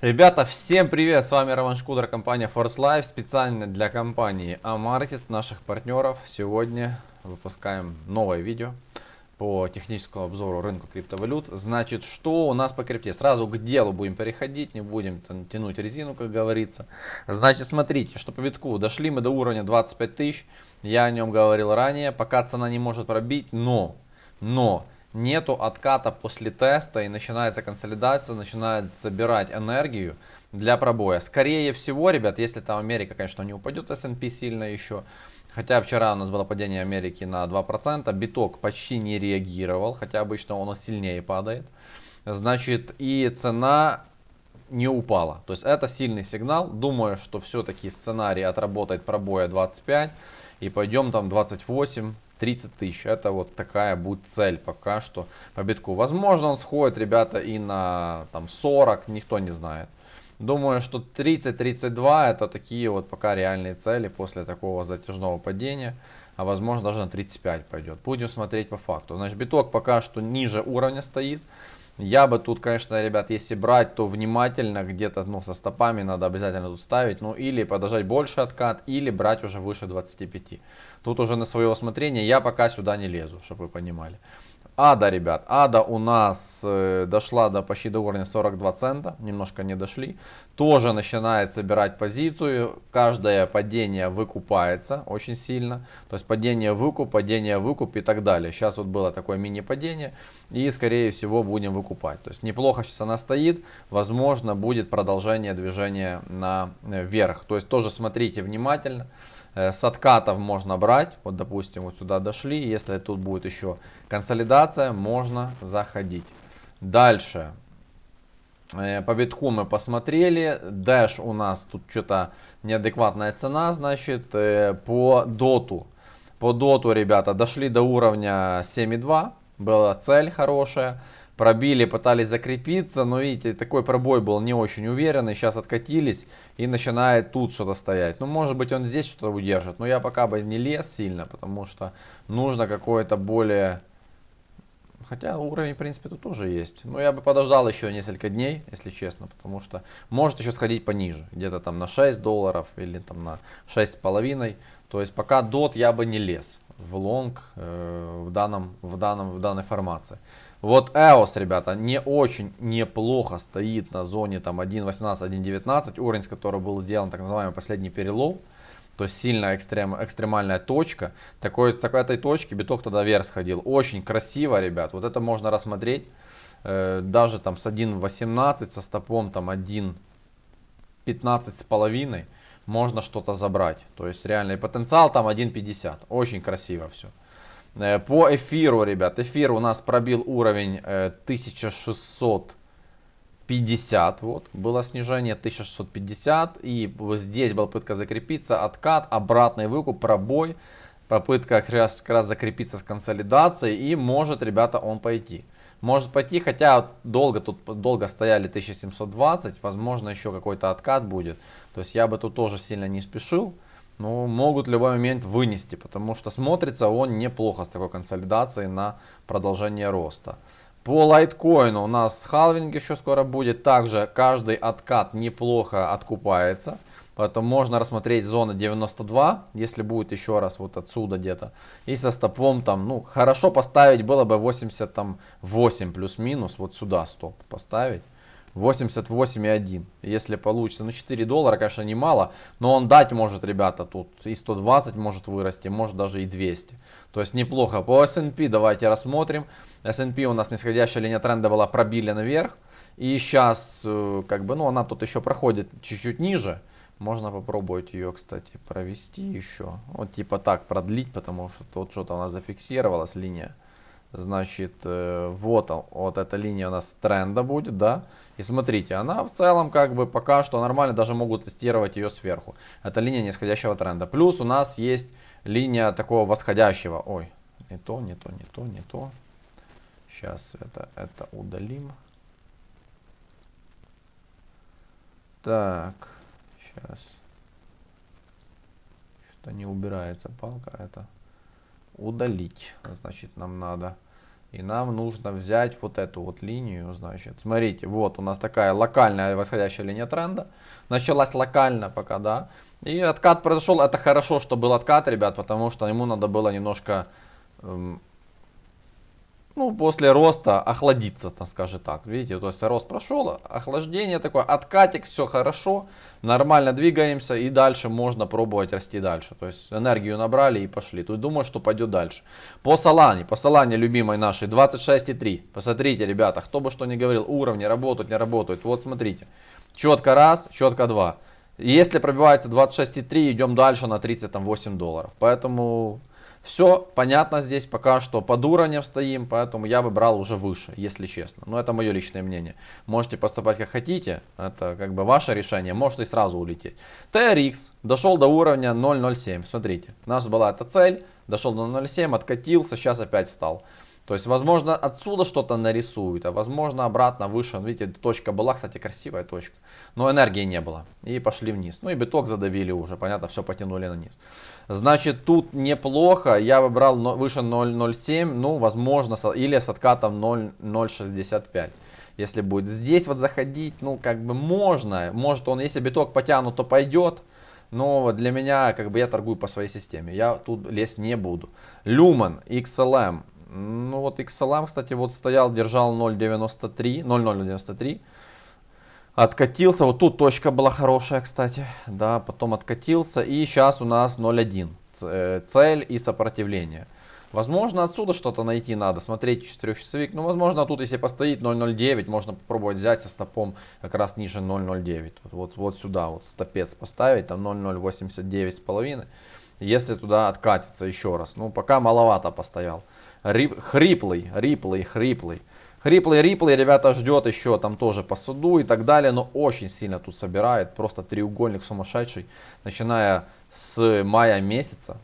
Ребята, всем привет! С вами Роман Шкудер, компания Force Life, специально для компании Amarkets, наших партнеров. Сегодня выпускаем новое видео по техническому обзору рынка криптовалют. Значит, что у нас по крипте? Сразу к делу будем переходить, не будем тянуть резину, как говорится. Значит, смотрите, что по битку дошли мы до уровня 25 тысяч. Я о нем говорил ранее, пока цена не может пробить, но, но нету отката после теста и начинается консолидация, начинает собирать энергию для пробоя. Скорее всего, ребят, если там Америка, конечно, не упадет S&P сильно еще, хотя вчера у нас было падение Америки на 2%, биток почти не реагировал, хотя обычно он сильнее падает. Значит, и цена не упала. То есть это сильный сигнал. Думаю, что все-таки сценарий отработает пробоя 25 и пойдем там 28 30 тысяч. Это вот такая будет цель пока что по битку. Возможно он сходит, ребята, и на там 40, никто не знает. Думаю, что 30-32 это такие вот пока реальные цели после такого затяжного падения. А возможно даже на 35 пойдет. Будем смотреть по факту. Значит, биток пока что ниже уровня стоит. Я бы тут, конечно, ребят, если брать, то внимательно где-то, ну, со стопами надо обязательно тут ставить. Ну, или подождать больше откат, или брать уже выше 25. Тут уже на свое усмотрение. Я пока сюда не лезу, чтобы вы понимали. Ада, ребят, Ада у нас э, дошла до почти до уровня 42 цента, немножко не дошли. Тоже начинает собирать позицию, каждое падение выкупается очень сильно. То есть падение выкуп, падение выкуп и так далее. Сейчас вот было такое мини-падение и скорее всего будем выкупать. То есть неплохо сейчас она стоит, возможно будет продолжение движения наверх. То есть тоже смотрите внимательно. Э, с откатов можно брать, вот допустим вот сюда дошли, если тут будет еще консолидация, можно заходить. Дальше, э, по битку мы посмотрели, Dash у нас тут что-то неадекватная цена, значит, э, по доту. По доту, ребята, дошли до уровня 7.2, была цель хорошая пробили, пытались закрепиться, но видите, такой пробой был не очень уверенный, сейчас откатились и начинает тут что-то стоять. Ну, может быть, он здесь что-то удержит, но я пока бы не лез сильно, потому что нужно какое-то более... Хотя уровень, в принципе, тут тоже есть. Но я бы подождал еще несколько дней, если честно, потому что может еще сходить пониже, где-то там на 6 долларов или там на 6,5. То есть пока дот я бы не лез в лонг э, в, данном, в, данном, в данной формации. Вот EOS, ребята, не очень неплохо стоит на зоне там 1.18, 1.19, уровень, с которого был сделан так называемый последний перелом. То есть сильная экстрем, экстремальная точка. Такой, с такой этой точки биток тогда вверх сходил. Очень красиво, ребят. Вот это можно рассмотреть. Э, даже там с 1.18, со стопом там 1.15 с половиной можно что-то забрать. То есть реальный потенциал там 1.50. Очень красиво все. Э, по эфиру, ребят, эфир у нас пробил уровень 1650, э, вот, было снижение 1650, и здесь была попытка закрепиться, откат, обратный выкуп, пробой, попытка как раз, как раз закрепиться с консолидацией, и может, ребята, он пойти. Может пойти, хотя долго тут долго стояли 1720, возможно еще какой-то откат будет, то есть я бы тут тоже сильно не спешил ну, могут в любой момент вынести, потому что смотрится он неплохо с такой консолидацией на продолжение роста. По лайткоину у нас халвинг еще скоро будет. Также каждый откат неплохо откупается. Поэтому можно рассмотреть зона 92, если будет еще раз вот отсюда где-то. И со стопом там, ну, хорошо поставить было бы 88 плюс-минус. Вот сюда стоп поставить. 88,1. Если получится. Ну 4 доллара, конечно, немало. Но он дать может, ребята, тут и 120 может вырасти, может даже и 200. То есть неплохо. По S&P давайте рассмотрим. S&P у нас нисходящая линия тренда была пробили наверх. И сейчас, э, как бы, ну она тут еще проходит чуть-чуть ниже. Можно попробовать ее, кстати, провести еще. Вот типа так продлить, потому что тут что-то у нас зафиксировалась линия. Значит, э, вот, вот эта линия у нас тренда будет, да. И смотрите, она в целом как бы пока что нормально, даже могут тестировать ее сверху. Это линия нисходящего тренда. Плюс у нас есть линия такого восходящего. Ой, не то, не то, не то, не то. Сейчас это, это удалим. Так, сейчас. Что-то не убирается палка, это удалить. Значит, нам надо И нам нужно взять вот эту вот линию, значит. Смотрите, вот у нас такая локальная восходящая линия тренда. Началась локально пока, да. И откат произошел. Это хорошо, что был откат, ребят, потому что ему надо было немножко эм, ну, после роста охладиться, так скажем так. Видите, то есть рост прошел, охлаждение такое, откатик, все хорошо, нормально двигаемся и дальше можно пробовать расти дальше. То есть энергию набрали и пошли. Тут думаю, что пойдет дальше. По Солане, по Солане любимой нашей 26,3. Посмотрите, ребята, кто бы что ни говорил, уровни работают, не работают. Вот смотрите, четко раз, четко два. Если пробивается 26,3, идем дальше на 38 долларов. Поэтому все понятно здесь, пока что под уровнем стоим, поэтому я бы брал уже выше, если честно. Но это мое личное мнение. Можете поступать как хотите, это как бы ваше решение, можете сразу улететь. TRX дошел до уровня 0.07, смотрите, у нас была эта цель, дошел до 0.07, откатился, сейчас опять встал. То есть, возможно, отсюда что-то нарисуют, а возможно, обратно выше. Видите, точка была, кстати, красивая точка. Но энергии не было. И пошли вниз. Ну и биток задавили уже, понятно, все потянули на. Значит, тут неплохо. Я выбрал выше 0.07, ну, возможно, или с откатом 0.65 если будет здесь вот заходить, ну, как бы можно. Может он, если биток потянут, то пойдет. Но для меня, как бы я торгую по своей системе. Я тут лезть не буду. Люман, XLM. Ну вот XLM, кстати, вот стоял, держал 0.93, 0.093. Откатился, вот тут точка была хорошая, кстати, да, потом откатился. И сейчас у нас 0.1, э, цель и сопротивление. Возможно, отсюда что-то найти надо, смотреть 4-часовик. Ну, возможно, тут если постоит 0.09, можно попробовать взять со стопом как раз ниже 0.09. Вот, вот, вот сюда вот стопец поставить, там 0.089 с половиной. Если туда откатится еще раз. Ну, пока маловато постоял. Рип, хриплый, риплый, хриплый. Хриплый, риплый, ребята, ждет еще там тоже по суду и так далее. Но очень сильно тут собирает. Просто треугольник сумасшедший. Начиная с мая месяца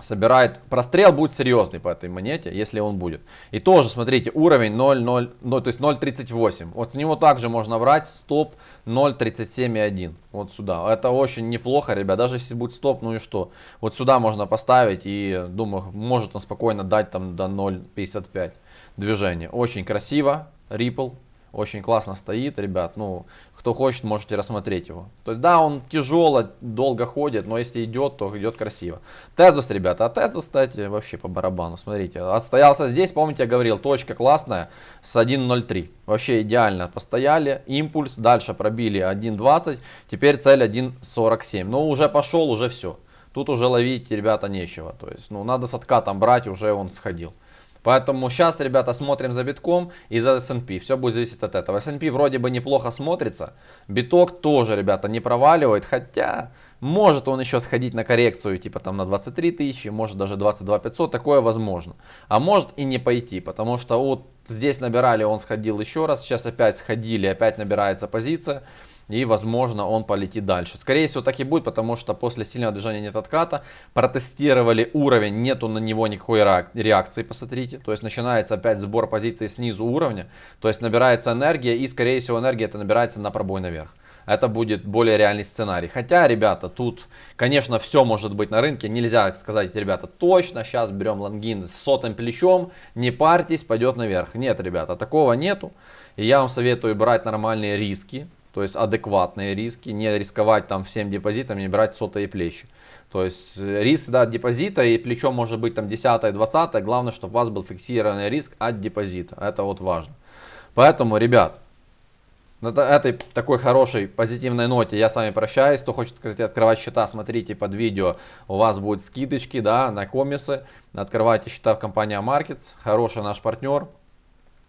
собирает. Прострел будет серьезный по этой монете, если он будет. И тоже, смотрите, уровень 0,0, ну, то есть 0,38. Вот с него также можно брать стоп 0,37,1. Вот сюда. Это очень неплохо, ребят. Даже если будет стоп, ну и что. Вот сюда можно поставить и, думаю, может он спокойно дать там до 0,55 движения. Очень красиво. Ripple. Очень классно стоит, ребят. Ну, кто хочет, можете рассмотреть его. То есть, да, он тяжело, долго ходит, но если идет, то идет красиво. Тезус, ребята, а Тезус, кстати, вообще по барабану, смотрите. Отстоялся здесь, помните, я говорил, точка классная с 1.03. Вообще идеально постояли, импульс, дальше пробили 1.20, теперь цель 1.47. Ну, уже пошел, уже все. Тут уже ловить, ребята, нечего. То есть, ну, надо с откатом брать, уже он сходил. Поэтому сейчас, ребята, смотрим за битком и за S&P. Все будет зависеть от этого. S&P вроде бы неплохо смотрится. Биток тоже, ребята, не проваливает. Хотя, может он еще сходить на коррекцию, типа там на 23 тысячи, может даже 22 500. Такое возможно. А может и не пойти, потому что вот здесь набирали, он сходил еще раз. Сейчас опять сходили, опять набирается позиция и возможно он полетит дальше. Скорее всего так и будет, потому что после сильного движения нет отката, протестировали уровень, нету на него никакой реакции, посмотрите. То есть начинается опять сбор позиций снизу уровня, то есть набирается энергия и скорее всего энергия это набирается на пробой наверх. Это будет более реальный сценарий. Хотя, ребята, тут, конечно, все может быть на рынке. Нельзя сказать, ребята, точно, сейчас берем лонгин с сотым плечом, не парьтесь, пойдет наверх. Нет, ребята, такого нету. И я вам советую брать нормальные риски то есть адекватные риски, не рисковать там всем депозитом, не брать сотые плечи. То есть э, риск да, депозита и плечо может быть там 10 20 главное, чтобы у вас был фиксированный риск от депозита, это вот важно. Поэтому, ребят, на этой такой хорошей позитивной ноте я с вами прощаюсь. Кто хочет, кстати, открывать счета, смотрите под видео. У вас будут скидочки да, на комисы. Открывайте счета в компании Markets. Хороший наш партнер.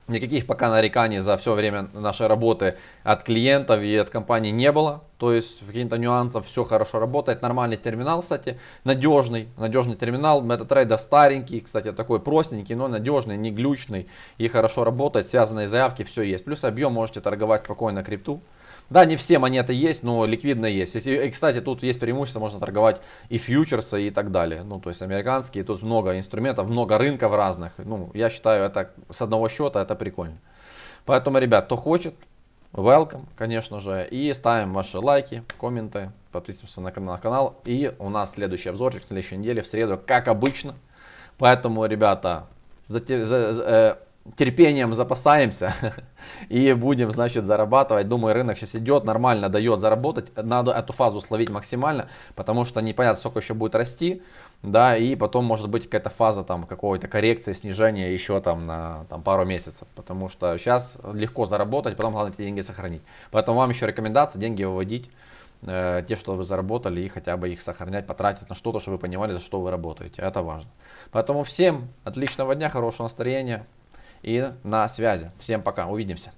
Никаких пока нареканий за все время нашей работы от клиентов и от компании не было. То есть каких-то нюансов, все хорошо работает. Нормальный терминал, кстати, надежный. Надежный терминал. MetaTrader старенький, кстати, такой простенький, но надежный, не глючный и хорошо работает. Связанные заявки, все есть. Плюс объем можете торговать спокойно крипту. Да, не все монеты есть, но ликвидно есть. Если, и, кстати, тут есть преимущество, можно торговать и фьючерсы и так далее. Ну, то есть американские, тут много инструментов, много рынков разных. Ну, я считаю, это с одного счета это прикольно. Поэтому, ребят, кто хочет, welcome, конечно же. И ставим ваши лайки, комменты, подписываемся на канал. И у нас следующий обзорчик в следующей неделе, в среду, как обычно. Поэтому, ребята, за, за- за- э, терпением запасаемся и будем, значит, зарабатывать. Думаю, рынок сейчас идет, нормально дает заработать. Надо эту фазу словить максимально, потому что непонятно, сколько еще будет расти. Да, и потом может быть какая-то фаза там какой-то коррекции, снижения еще там на там, пару месяцев. Потому что сейчас легко заработать, потом главное эти деньги сохранить. Поэтому вам еще рекомендация деньги выводить э, те, что вы заработали, и хотя бы их сохранять, потратить на что-то, чтобы вы понимали, за что вы работаете. Это важно. Поэтому всем отличного дня, хорошего настроения и на связи. Всем пока, увидимся.